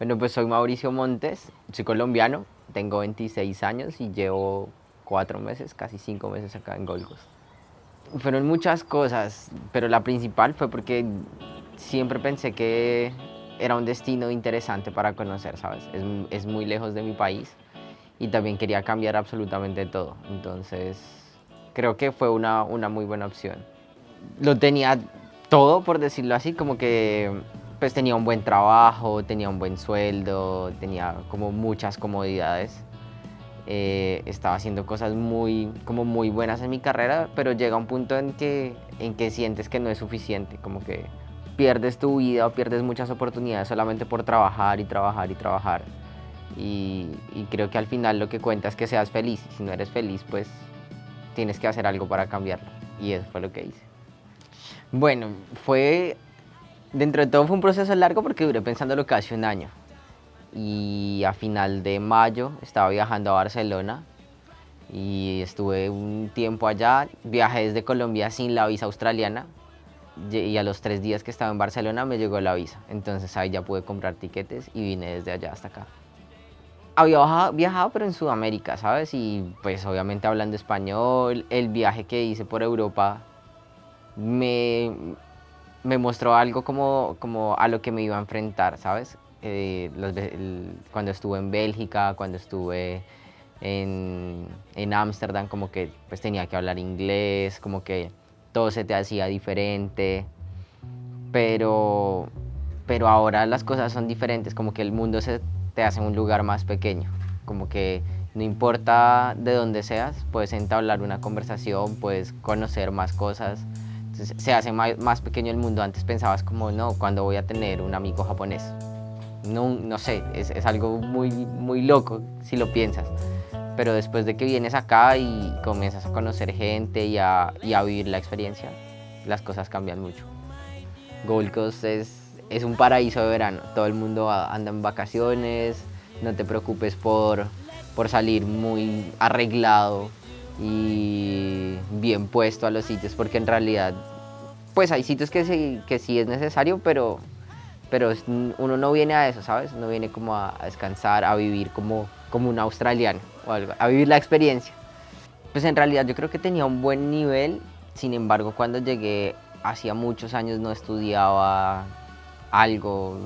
Bueno, pues soy Mauricio Montes, soy colombiano, tengo 26 años y llevo cuatro meses, casi cinco meses acá en Gold. Fueron muchas cosas, pero la principal fue porque siempre pensé que era un destino interesante para conocer, ¿sabes? Es, es muy lejos de mi país y también quería cambiar absolutamente todo. Entonces, creo que fue una, una muy buena opción. Lo tenía todo, por decirlo así, como que pues tenía un buen trabajo, tenía un buen sueldo, tenía como muchas comodidades. Eh, estaba haciendo cosas muy, como muy buenas en mi carrera, pero llega un punto en que, en que sientes que no es suficiente, como que pierdes tu vida o pierdes muchas oportunidades solamente por trabajar y trabajar y trabajar. Y, creo que al final lo que cuenta es que seas feliz. Si no eres feliz, pues tienes que hacer algo para cambiarlo. Y eso fue lo que hice. Bueno, fue Dentro de todo fue un proceso largo porque duré pensándolo casi un año. Y a final de mayo estaba viajando a Barcelona y estuve un tiempo allá. Viajé desde Colombia sin la visa australiana y a los tres días que estaba en Barcelona me llegó la visa. Entonces ahí ya pude comprar tiquetes y vine desde allá hasta acá. Había viajado pero en Sudamérica, ¿sabes? Y pues obviamente hablando español, el viaje que hice por Europa me, me mostró algo como, como a lo que me iba a enfrentar, ¿sabes? Eh, cuando estuve en Bélgica, cuando estuve en Ámsterdam, como que pues tenía que hablar inglés, como que todo se te hacía diferente, pero, pero ahora las cosas son diferentes, como que el mundo se te hace un lugar más pequeño, como que no importa de dónde seas, puedes entablar una conversación, puedes conocer más cosas, se hace más, pequeño el mundo. Antes pensabas como, no, cuando voy a tener un amigo japonés? No, no sé, es, es, algo muy, muy loco si lo piensas. Pero después de que vienes acá y comienzas a conocer gente y a, y a vivir la experiencia, las cosas cambian mucho. Gold es, es un paraíso de verano. Todo el mundo anda en vacaciones, no te preocupes por, por salir muy arreglado y bien puesto a los sitios, porque en realidad pues hay sitios que sí, que sí es necesario, pero, pero uno no viene a eso, ¿sabes? No viene como a, descansar, a vivir como, como un australiano o algo, a vivir la experiencia. Pues en realidad yo creo que tenía un buen nivel, sin embargo cuando llegué hacía muchos años no estudiaba algo,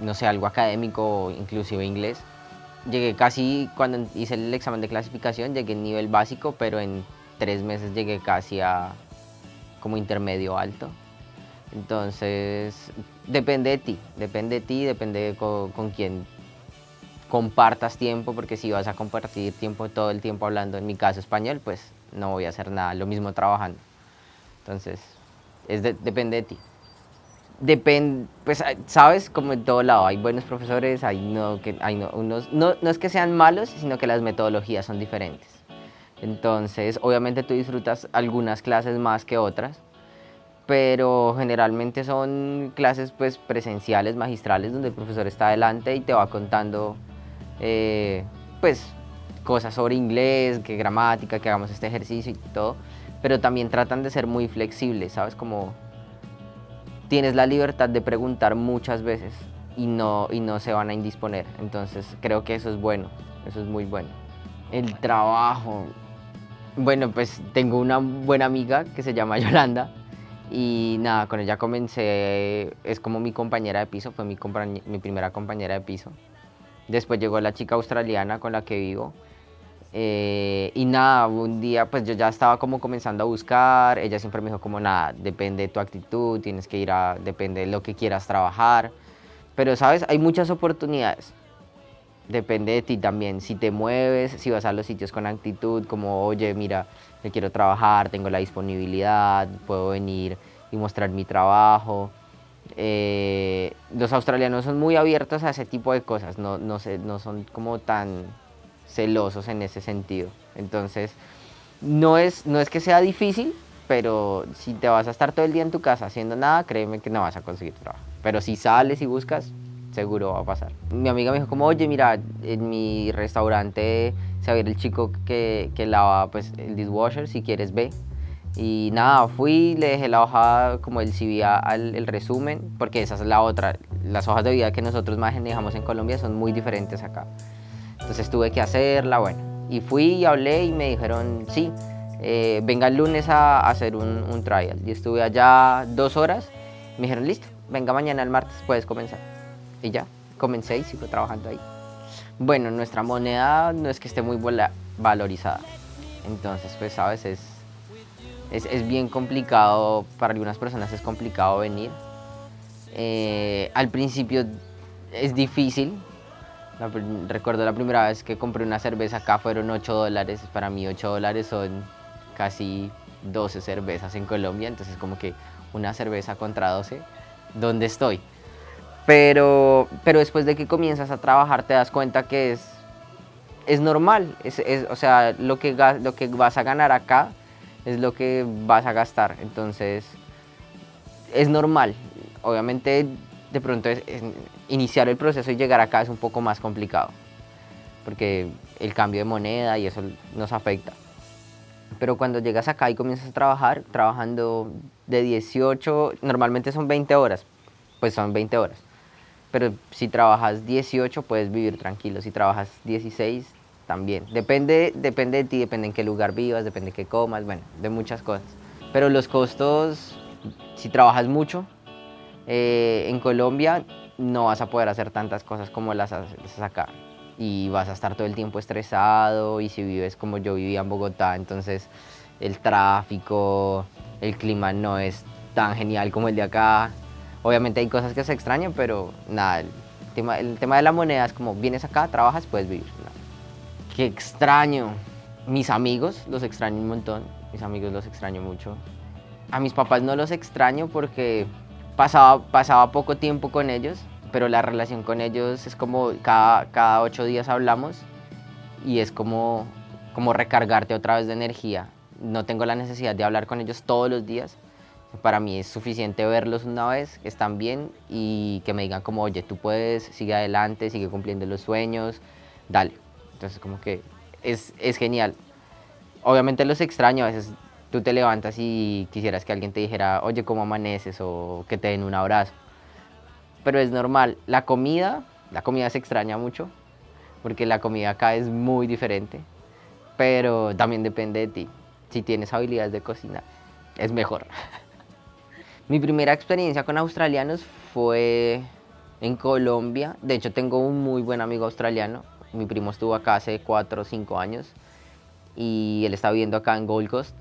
no sé, algo académico, inclusive inglés. Llegué casi, cuando hice el examen de clasificación, llegué en nivel básico, pero en tres meses llegué casi a, como intermedio alto. Entonces, depende de ti, depende de ti, depende con, con quién compartas tiempo, porque si vas a compartir tiempo todo el tiempo hablando, en mi caso español, pues no voy a hacer nada, lo mismo trabajando. Entonces, es depende de ti. Depende, pues, sabes, como en todo lado, hay buenos profesores, hay no, que, hay unos, no, no es que sean malos, sino que las metodologías son diferentes. Entonces, obviamente tú disfrutas algunas clases más que otras, pero generalmente son clases pues, presenciales, magistrales, donde el profesor está adelante y te va contando eh, pues, cosas sobre inglés, qué gramática, que hagamos este ejercicio y todo, pero también tratan de ser muy flexibles, ¿sabes? Como tienes la libertad de preguntar muchas veces y no, y no se van a indisponer, entonces creo que eso es bueno, eso es muy bueno. El trabajo, bueno, pues tengo una buena amiga que se llama Yolanda y nada, con ella comencé, es como mi compañera de piso, fue mi, mi primera compañera de piso. Después llegó la chica australiana con la que vivo eh, y nada, un día pues yo ya estaba como comenzando a buscar, ella siempre me dijo como nada, depende de tu actitud, tienes que ir a, depende de lo que quieras trabajar, pero sabes, hay muchas oportunidades depende de ti también, si te mueves, si vas a los sitios con actitud, como, oye, mira, me quiero trabajar, tengo la disponibilidad, puedo venir y mostrar mi trabajo. Eh, los australianos son muy abiertos a ese tipo de cosas, no, no, no son como tan celosos en ese sentido. Entonces, no es, no es que sea difícil, pero si te vas a estar todo el día en tu casa haciendo nada, créeme que no vas a conseguir trabajo. Pero si sales y buscas, seguro va a pasar. Mi amiga me dijo como, oye, mira, en mi restaurante se va el chico que, que lava pues, el dishwasher, si quieres ve. Y nada, fui, le dejé la hoja como el CV al el resumen, porque esa es la otra. Las hojas de vida que nosotros manejamos en Colombia son muy diferentes acá. Entonces tuve que hacerla, bueno. Y fui y hablé y me dijeron, sí, eh, venga el lunes a, hacer un, un, trial. Y estuve allá dos horas. Me dijeron, listo, venga mañana el martes, puedes comenzar. Y ya, comencé y sigo trabajando ahí. Bueno, nuestra moneda no es que esté muy valorizada. Entonces, pues, sabes, es, es, es bien complicado, para algunas personas es complicado venir. Eh, al principio es difícil. recuerdo la primera vez que compré una cerveza acá fueron 8 dólares. Para mí 8 dólares son casi 12 cervezas en Colombia. Entonces como que una cerveza contra 12, ¿dónde estoy? Pero, pero después de que comienzas a trabajar te das cuenta que es, es normal. Es, o sea, lo que, lo que vas a ganar acá es lo que vas a gastar. Entonces, es normal. Obviamente, de pronto, iniciar el proceso y llegar acá es un poco más complicado. Porque el cambio de moneda y eso nos afecta. Pero cuando llegas acá y comienzas a trabajar, trabajando de 18, normalmente son 20 horas, pues son 20 horas. Pero si trabajas 18 puedes vivir tranquilo, si trabajas 16 también. Depende, depende de ti, depende en qué lugar vivas, depende de qué comas, bueno, de muchas cosas. Pero los costos, si trabajas mucho, eh, en Colombia no vas a poder hacer tantas cosas como las haces acá. Y vas a estar todo el tiempo estresado y si vives como yo vivía en Bogotá, entonces el tráfico, el clima no es tan genial como el de acá. Obviamente hay cosas que se extrañan, pero nada, el tema, el tema de la moneda es como vienes acá, trabajas, puedes vivir. Qué extraño. Mis amigos los extraño un montón, mis amigos los extraño mucho. A mis papás no los extraño porque pasaba, pasaba poco tiempo con ellos, pero la relación con ellos es como cada, cada ocho días hablamos y es como, como recargarte otra vez de energía. No tengo la necesidad de hablar con ellos todos los días, para mí es suficiente verlos una vez, que están bien y que me digan como, oye, tú puedes, sigue adelante, sigue cumpliendo los sueños, dale. Entonces como que es, es genial. Obviamente los extraño, a veces tú te levantas y quisieras que alguien te dijera, oye, ¿cómo amaneces? o que te den un abrazo. Pero es normal. La comida, la comida se extraña mucho, porque la comida acá es muy diferente, pero también depende de ti. Si tienes habilidades de cocina, es mejor. Mi primera experiencia con australianos fue en Colombia. De hecho, tengo un muy buen amigo australiano. Mi primo estuvo acá hace 4 o 5 años y él está viviendo acá en Gold Coast.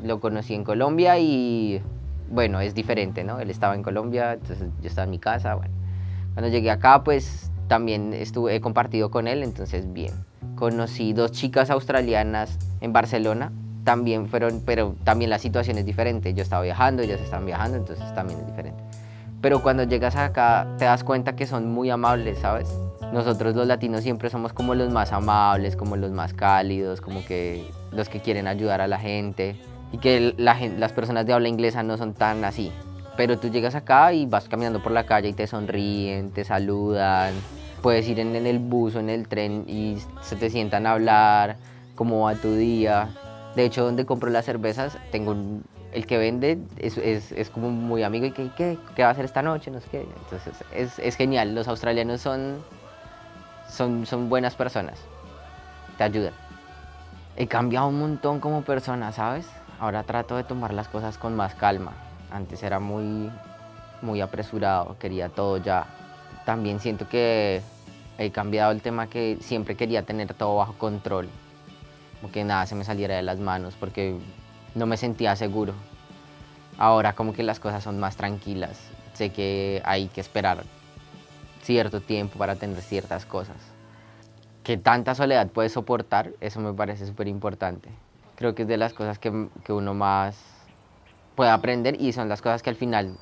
Lo conocí en Colombia y bueno, es diferente, ¿no? Él estaba en Colombia, entonces yo estaba en mi casa. Cuando llegué acá, pues también estuve, he compartido con él, entonces bien. Conocí dos chicas australianas en Barcelona también fueron, pero también la situación es diferente. Yo estaba viajando, ellas están viajando, entonces también es diferente. Pero cuando llegas acá te das cuenta que son muy amables, ¿sabes? Nosotros los latinos siempre somos como los más amables, como los más cálidos, como que los que quieren ayudar a la gente y que la, las personas de habla inglesa no son tan así. Pero tú llegas acá y vas caminando por la calle y te sonríen, te saludan, puedes ir en, en el bus o en el tren y se te sientan a hablar, cómo va tu día. De hecho, donde compro las cervezas, tengo el que vende es, es, es, como muy amigo y que ¿qué, ¿qué va a hacer esta noche? No sé qué. Entonces es, es, genial, los australianos son, son, son buenas personas, te ayudan. He cambiado un montón como persona, ¿sabes? Ahora trato de tomar las cosas con más calma. Antes era muy, muy apresurado, quería todo ya. También siento que he cambiado el tema que siempre quería tener todo bajo control como que nada se me saliera de las manos porque no me sentía seguro. Ahora como que las cosas son más tranquilas, sé que hay que esperar cierto tiempo para tener ciertas cosas. Que tanta soledad puedes soportar, eso me parece súper importante. Creo que es de las cosas que, que, uno más puede aprender y son las cosas que al final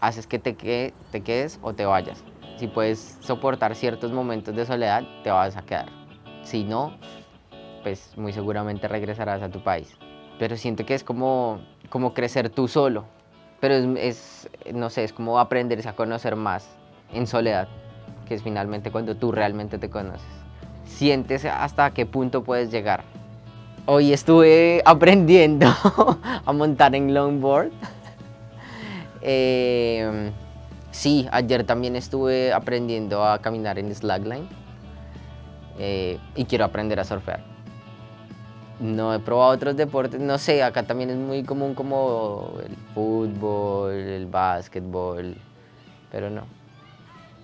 haces que te, que te quedes o te vayas. Si puedes soportar ciertos momentos de soledad, te vas a quedar. Si no, pues muy seguramente regresarás a tu país. Pero siento que es como, como crecer tú solo. Pero es, no sé, es como aprenderse a conocer más en soledad, que es finalmente cuando tú realmente te conoces. Sientes hasta qué punto puedes llegar. Hoy estuve aprendiendo a montar en longboard. Eh, sí, ayer también estuve aprendiendo a caminar en slackline. Eh, y quiero aprender a surfear. No he probado otros deportes, no sé, acá también es muy común como el fútbol, el básquetbol, pero no.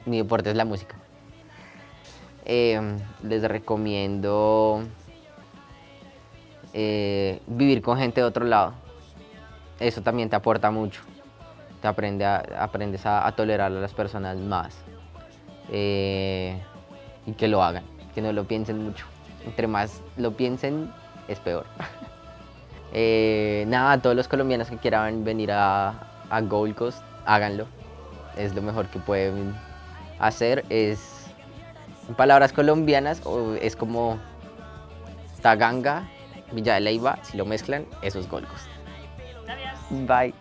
Mi deporte es la música. Eh, les recomiendo eh, vivir con gente de otro lado. Eso también te aporta mucho. Te aprende aprendes a, tolerar a las personas más. Eh, y que lo hagan, que no lo piensen mucho. Entre más lo piensen, es peor. Eh, nada, todos los colombianos que quieran venir a, a Gold Coast, háganlo. Es lo mejor que pueden hacer. Es, en palabras colombianas, es como Taganga Villa de Leyva, si lo mezclan, eso es Gold Bye.